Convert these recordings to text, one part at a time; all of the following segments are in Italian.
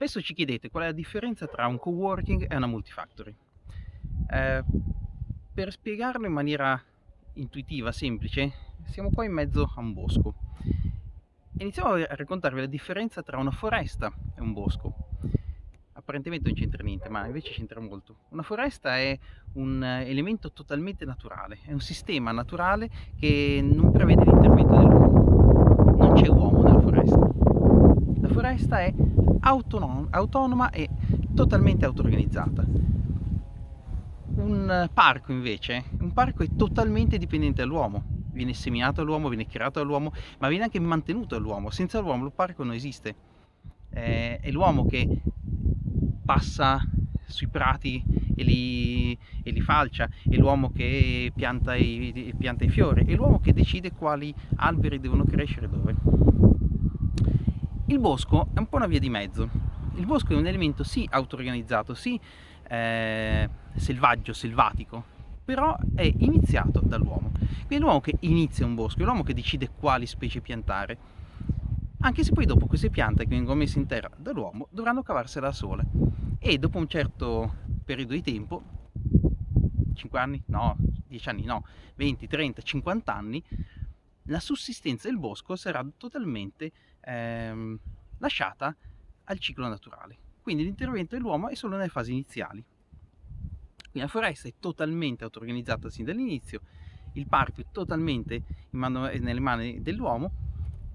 Spesso ci chiedete qual è la differenza tra un coworking e una multifactory. Eh, per spiegarlo in maniera intuitiva, semplice, siamo qua in mezzo a un bosco. Iniziamo a raccontarvi la differenza tra una foresta e un bosco. Apparentemente non c'entra niente, ma invece c'entra molto. Una foresta è un elemento totalmente naturale, è un sistema naturale che non prevede l'intervento dell'uomo. Non c'è uomo nella foresta è autonom autonoma e totalmente auto-organizzata. Un parco invece, un parco è totalmente dipendente dall'uomo, viene seminato dall'uomo, viene creato dall'uomo, ma viene anche mantenuto dall'uomo, senza l'uomo il parco non esiste. Eh, è l'uomo che passa sui prati e li, e li falcia, è l'uomo che pianta i, pianta i fiori, è l'uomo che decide quali alberi devono crescere dove. Il bosco è un po' una via di mezzo. Il bosco è un elemento sì auto-organizzato, sì eh, selvaggio, selvatico, però è iniziato dall'uomo. Quindi è l'uomo che inizia un bosco, è l'uomo che decide quali specie piantare, anche se poi dopo queste piante che vengono messe in terra dall'uomo dovranno cavarsela da sole. E dopo un certo periodo di tempo, 5 anni? No, 10 anni no, 20, 30, 50 anni, la sussistenza del bosco sarà totalmente ehm, lasciata al ciclo naturale. Quindi l'intervento dell'uomo è solo nelle fasi iniziali. Quindi la foresta è totalmente auto-organizzata sin dall'inizio, il parco è totalmente mano, nelle mani dell'uomo,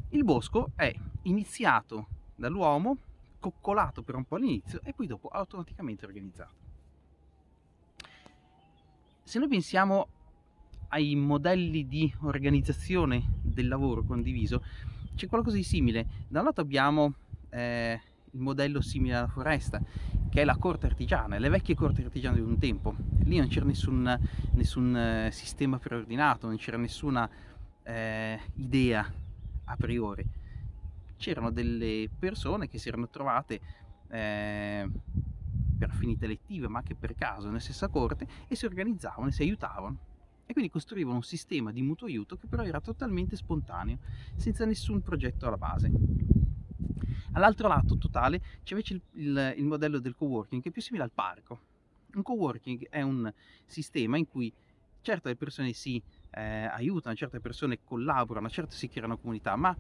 il bosco è iniziato dall'uomo, coccolato per un po' all'inizio e poi dopo automaticamente organizzato. Se noi pensiamo ai modelli di organizzazione del lavoro condiviso c'è qualcosa di simile. Da un lato abbiamo eh, il modello simile alla foresta, che è la corte artigiana, le vecchie corti artigiane di un tempo. Lì non c'era nessun, nessun eh, sistema preordinato, non c'era nessuna eh, idea a priori. C'erano delle persone che si erano trovate eh, per affinità elettive, ma anche per caso, nella stessa corte, e si organizzavano e si aiutavano e quindi costruivano un sistema di mutuo aiuto che però era totalmente spontaneo, senza nessun progetto alla base. All'altro lato totale c'è invece il, il, il, modello del coworking che è più simile al parco. Un coworking è un sistema in cui certe persone si eh, aiutano, certe persone collaborano, certe si creano comunità, ma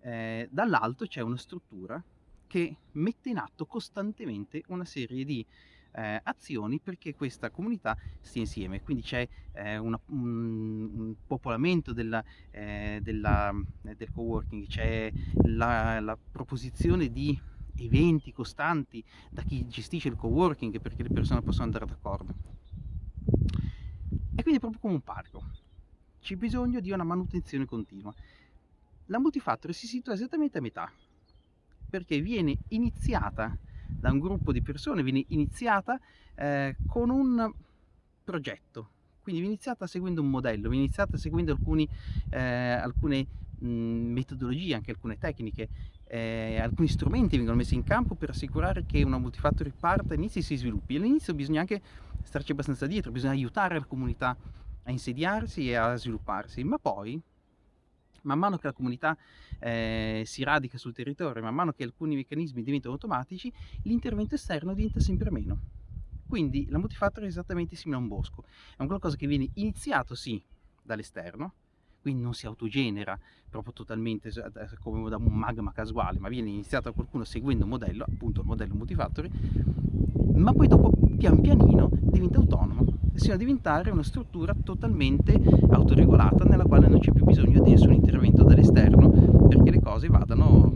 eh, dall'alto c'è una struttura che mette in atto costantemente una serie di eh, azioni perché questa comunità stia insieme, quindi c'è eh, un, un, popolamento della, eh, della, eh, del coworking, c'è la, la proposizione di eventi costanti da chi gestisce il coworking perché le persone possono andare d'accordo. E quindi è proprio come un parco, c'è bisogno di una manutenzione continua. La multifactory si situa esattamente a metà, perché viene iniziata da un gruppo di persone, viene iniziata eh, con un progetto, quindi viene iniziata seguendo un modello, viene iniziata seguendo alcuni, eh, alcune mh, metodologie, anche alcune tecniche, eh, alcuni strumenti vengono messi in campo per assicurare che una multifactory parta, inizi e si sviluppi. All'inizio bisogna anche starci abbastanza dietro, bisogna aiutare la comunità a insediarsi e a svilupparsi, ma poi man mano che la comunità eh, si radica sul territorio, man mano che alcuni meccanismi diventano automatici, l'intervento esterno diventa sempre meno. Quindi la multifactor è esattamente simile a un bosco, è un qualcosa che viene iniziato sì dall'esterno, quindi non si autogenera proprio totalmente come da un magma casuale, ma viene iniziato da qualcuno seguendo un modello, appunto il modello multifactory, ma poi dopo pian pianino diventa autonomo sino a diventare una struttura totalmente autoregolata quale non c'è più bisogno di nessun intervento dall'esterno perché le cose vadano